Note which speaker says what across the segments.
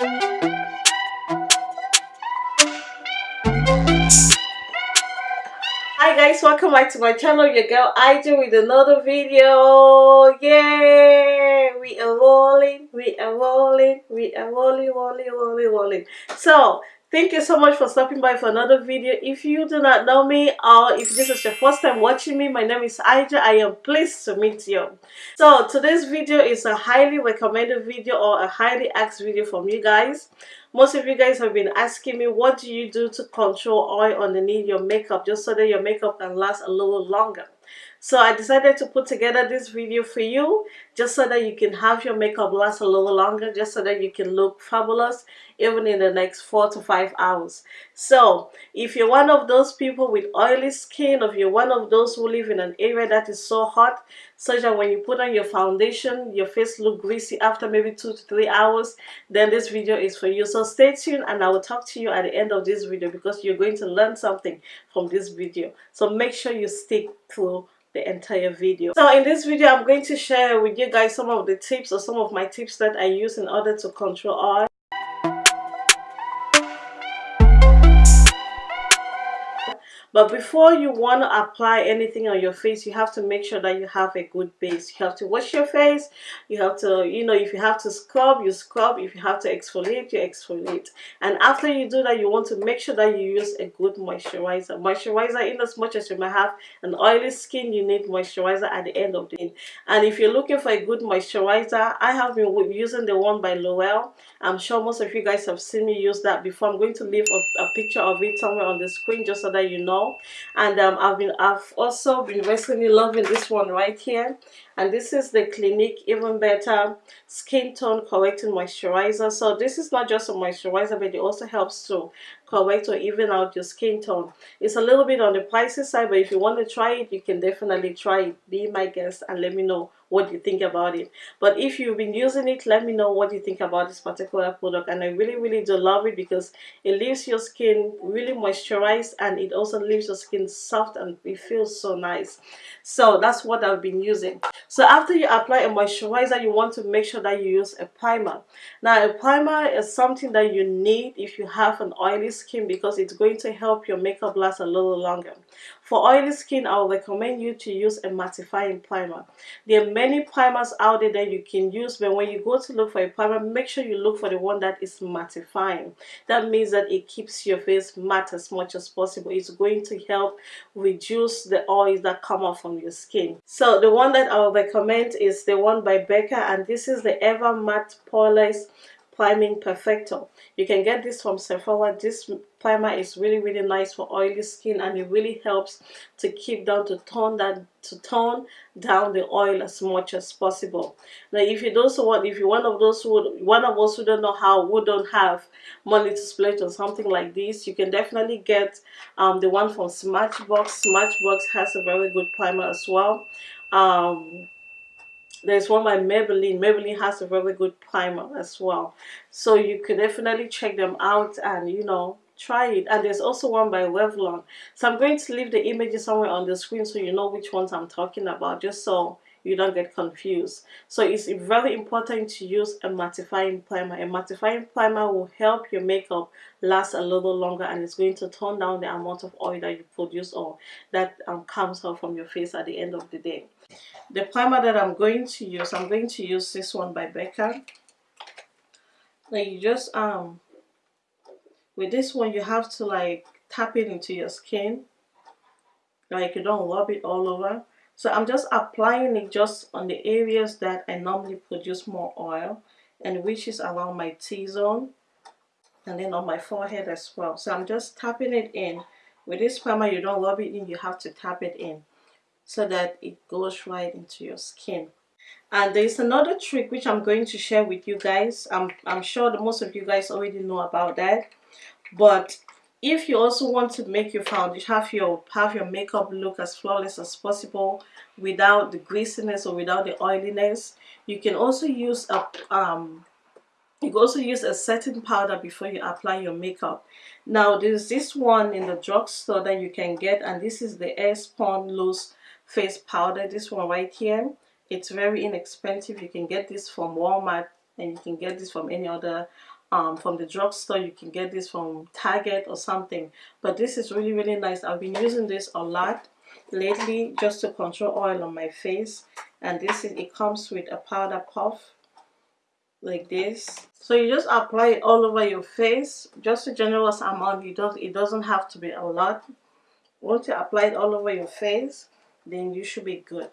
Speaker 1: hi guys welcome back to my channel your girl Ija with another video. Yay! We are rolling we are rolling we are rolling rolling rolling rolling. So thank you so much for stopping by for another video. If you do not know me or if this is your first time watching me my name is Ija I am pleased to meet you. So today's video is a highly recommended video or a highly asked video from you guys. Most of you guys have been asking me what do you do to control oil underneath your makeup just so that your makeup can last a little longer so I decided to put together this video for you just so that you can have your makeup last a little longer just so that you can look fabulous even in the next four to five hours. So if you're one of those people with oily skin if you're one of those who live in an area that is so hot such that when you put on your foundation your face look greasy after maybe two to three hours then this video is for you. So stay tuned and I will talk to you at the end of this video because you're going to learn something from this video. So make sure you stick through the entire video. So in this video i'm going to share with you guys some of the tips or some of my tips that i use in order to control oil But before you want to apply anything on your face, you have to make sure that you have a good base. You have to wash your face. You have to, you know, if you have to scrub, you scrub. If you have to exfoliate, you exfoliate. And after you do that, you want to make sure that you use a good moisturizer. Moisturizer, in as much as you may have an oily skin, you need moisturizer at the end of the day. And if you're looking for a good moisturizer, I have been using the one by L'Oreal. I'm sure most of you guys have seen me use that before. I'm going to leave a, a picture of it somewhere on the screen just so that you know and um, I've been I've also been recently loving this one right here. And this is the Clinique Even Better Skin Tone Correcting Moisturizer. So this is not just a moisturizer but it also helps to correct or even out your skin tone. It's a little bit on the pricey side but if you want to try it you can definitely try it. Be my guest and let me know what you think about it. But if you've been using it let me know what you think about this particular product. And I really really do love it because it leaves your skin really moisturized and it also leaves your skin soft and it feels so nice. So that's what I've been using. So after you apply a moisturizer you want to make sure that you use a primer. Now a primer is something that you need if you have an oily skin because it's going to help your makeup last a little longer for oily skin I will recommend you to use a mattifying primer. There are many primers out there that you can use but when you go to look for a primer make sure you look for the one that is mattifying. That means that it keeps your face matte as much as possible. It's going to help reduce the oils that come off from your skin. So the one that I will recommend is the one by Becca and this is the Ever Matte Poreless priming perfector you can get this from Sephora. This primer is really really nice for oily skin and it really helps to keep down to tone that to tone down the oil as much as possible. Now if you don't want if you're one of those who one of us who don't know how who don't have money to splurge on something like this you can definitely get um, the one from Smashbox. Smashbox has a very good primer as well. Um, there's one by Maybelline. Maybelline has a very good primer as well. So you could definitely check them out and, you know, try it. And there's also one by Revlon. So I'm going to leave the images somewhere on the screen so you know which ones I'm talking about, just so you don't get confused. So it's very important to use a mattifying primer. A mattifying primer will help your makeup last a little longer and it's going to tone down the amount of oil that you produce or that um, comes out from your face at the end of the day. The primer that I'm going to use, I'm going to use this one by Becca. Now you just, um, with this one you have to like tap it into your skin. Like you don't rub it all over. So I'm just applying it just on the areas that I normally produce more oil and which is around my T-zone and then on my forehead as well. So I'm just tapping it in. With this primer you don't rub it in, you have to tap it in so that it goes right into your skin and there's another trick which I'm going to share with you guys I'm, I'm sure that most of you guys already know about that but if you also want to make your foundation have your have your makeup look as flawless as possible without the greasiness or without the oiliness you can also use a um you can also use a setting powder before you apply your makeup. Now there's this one in the drugstore that you can get and this is the Airspun loose face powder. This one right here it's very inexpensive. You can get this from Walmart and you can get this from any other um, from the drugstore you can get this from Target or something. But this is really really nice. I've been using this a lot lately just to control oil on my face. And this is it comes with a powder puff like this. So you just apply it all over your face. Just a generous amount. You don't it doesn't have to be a lot. Once you apply it all over your face then you should be good.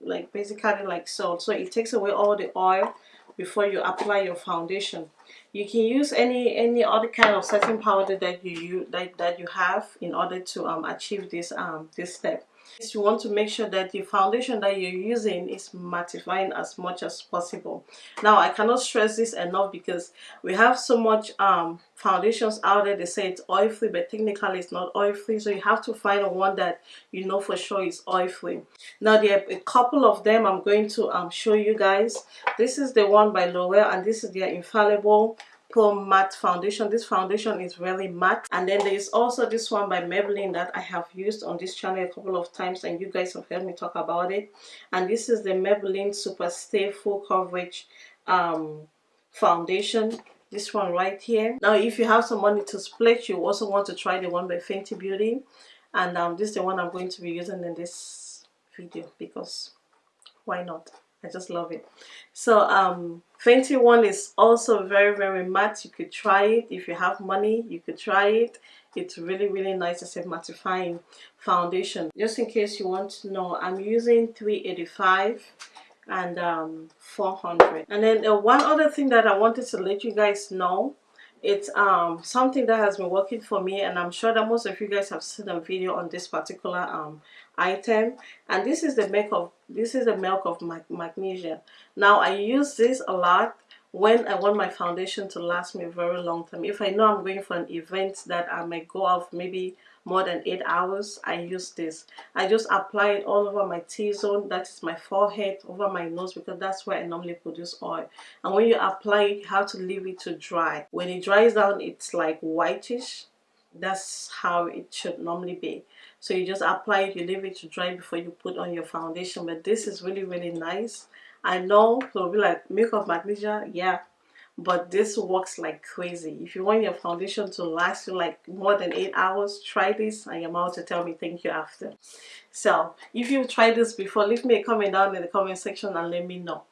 Speaker 1: Like basically like so so it takes away all the oil before you apply your foundation. You can use any any other kind of setting powder that you use that, that you have in order to um, achieve this um this step you want to make sure that the foundation that you're using is mattifying as much as possible. Now I cannot stress this enough because we have so much um, foundations out there. They say it's oil free but technically it's not oil free so you have to find a one that you know for sure is oil free now there are a couple of them I'm going to um, show you guys. This is the one by L'Oreal and this is their infallible Pro Matte Foundation. This foundation is really matte. And then there is also this one by Maybelline that I have used on this channel a couple of times and you guys have heard me talk about it. And this is the Maybelline Super Stay Full Coverage um, Foundation. This one right here. Now if you have some money to split, you also want to try the one by Fenty Beauty. And um, this is the one I'm going to be using in this video because why not? I just love it. So um, Fenty one is also very very matte. You could try it if you have money. You could try it. It's really really nice. It's a mattifying foundation. Just in case you want to know, I'm using 385 and um, 400. And then uh, one other thing that I wanted to let you guys know it's um something that has been working for me and i'm sure that most of you guys have seen a video on this particular um item. And this is the milk of this is the milk of mag magnesia. Now i use this a lot when I want my foundation to last me a very long time. If I know I'm going for an event that I may go off maybe more than 8 hours, I use this. I just apply it all over my T-zone, that is my forehead, over my nose because that's where I normally produce oil. And when you apply it, to leave it to dry. When it dries down, it's like whitish. That's how it should normally be. So you just apply it, you leave it to dry before you put on your foundation. But this is really, really nice. I know it'll be like milk of magnesia, yeah, but this works like crazy. If you want your foundation to last you like more than 8 hours, try this and you're about to tell me thank you after. So, if you've tried this before, leave me a comment down in the comment section and let me know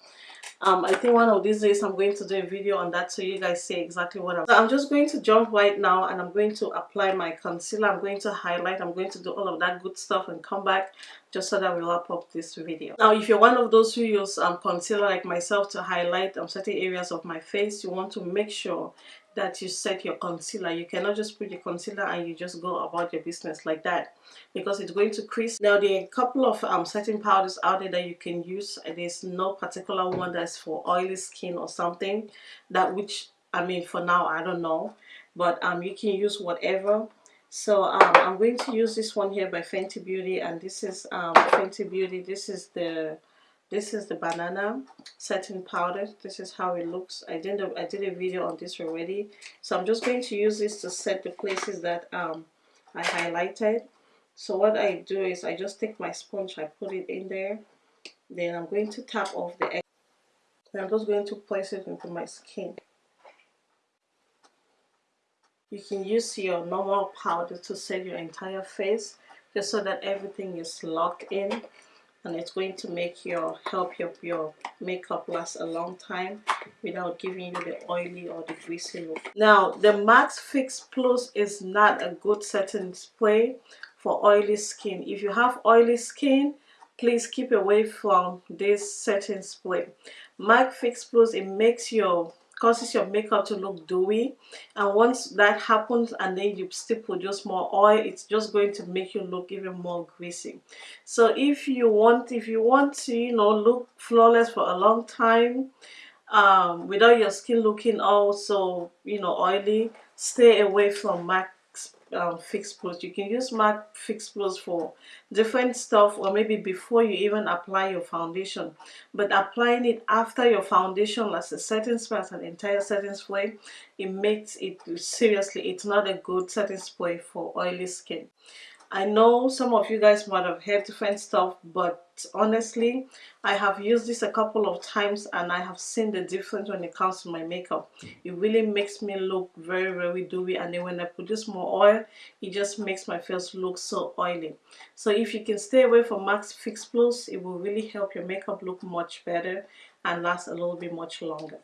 Speaker 1: um i think one of these days i'm going to do a video on that so you guys see exactly what i'm so i'm just going to jump right now and i'm going to apply my concealer. I'm going to highlight. I'm going to do all of that good stuff and come back just so that we wrap up this video. Now if you're one of those who use um, concealer like myself to highlight um, certain areas of my face you want to make sure that you set your concealer. You cannot just put your concealer and you just go about your business like that because it's going to crease. Now there are a couple of um, setting powders out there that you can use. There's no particular one that's for oily skin or something that which I mean for now I don't know but um, you can use whatever. So um, I'm going to use this one here by Fenty Beauty and this is um, Fenty Beauty. This is the this is the banana setting powder. This is how it looks. I did a, I did a video on this already. So I'm just going to use this to set the places that um, I highlighted. So what I do is I just take my sponge I put it in there. Then I'm going to tap off the and I'm just going to place it into my skin. You can use your normal powder to set your entire face just so that everything is locked in and it's going to make your help your, your makeup last a long time without giving you the oily or the greasy look. Now the MAC Fix Plus is not a good setting spray for oily skin. If you have oily skin, please keep away from this setting spray. MAC Fix Plus, it makes your causes your makeup to look dewy and once that happens and then you still produce more oil it's just going to make you look even more greasy. So if you want if you want to you know look flawless for a long time um, without your skin looking also you know oily stay away from MAC um, Fix Plus. You can use MAC Fix Plus for different stuff or maybe before you even apply your foundation. But applying it after your foundation as a setting spray, as an entire setting spray, it makes it, seriously, it's not a good setting spray for oily skin. I know some of you guys might have heard different stuff, but honestly, I have used this a couple of times and I have seen the difference when it comes to my makeup. It really makes me look very, very dewy and then when I this more oil, it just makes my face look so oily. So if you can stay away from MAC Fix Plus, it will really help your makeup look much better and last a little bit much longer.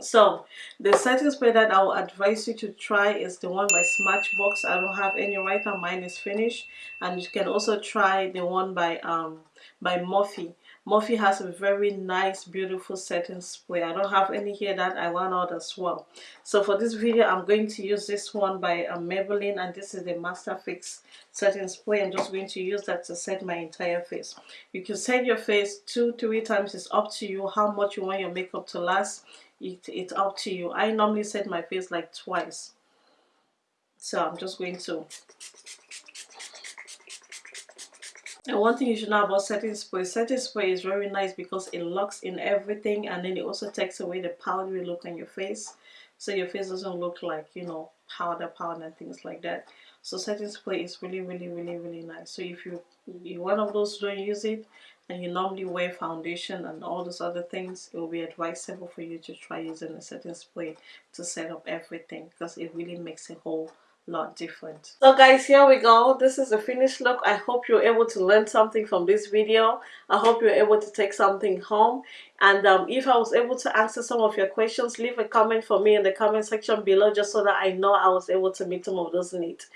Speaker 1: So the setting spray that I will advise you to try is the one by Smashbox. I don't have any right now. Mine is finished. And you can also try the one by um by Morphe. Morphe has a very nice, beautiful setting spray. I don't have any here that I want out as well. So for this video, I'm going to use this one by um, Maybelline and this is the Master Fix setting spray. I'm just going to use that to set my entire face. You can set your face two, three times. It's up to you how much you want your makeup to last it, it's up to you I normally set my face like twice so I'm just going to and one thing you should know about setting spray, setting spray is very nice because it locks in everything and then it also takes away the powdery look on your face. So your face doesn't look like, you know, powder, powder and things like that. So setting spray is really, really, really, really nice. So if you, you're one of those who don't use it, and you normally wear foundation and all those other things it will be advisable for you to try using a setting spray to set up everything because it really makes a whole lot different. So guys here we go. This is the finished look. I hope you're able to learn something from this video. I hope you're able to take something home. And um, if i was able to answer some of your questions leave a comment for me in the comment section below just so that i know i was able to meet some of those needs.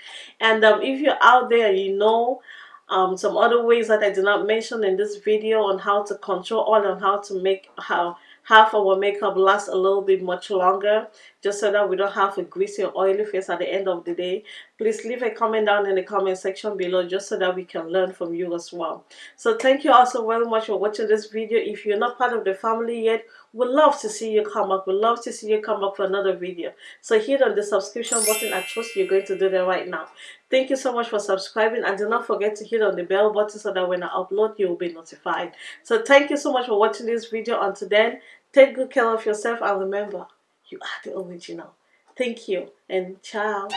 Speaker 1: And um, if you're out there you know um, some other ways that I did not mention in this video on how to control oil and how to make how half our makeup last a little bit much longer just so that we don't have a greasy or oily face at the end of the day. Please leave a comment down in the comment section below just so that we can learn from you as well. So thank you also very much for watching this video. If you're not part of the family yet we'd love to see you come up we'd love to see you come up for another video. So hit on the subscription button. I trust you're going to do that right now. Thank you so much for subscribing. And do not forget to hit on the bell button so that when i upload you will be notified. So thank you so much for watching this video. Until then take good care of yourself and remember you are the original. Thank you and ciao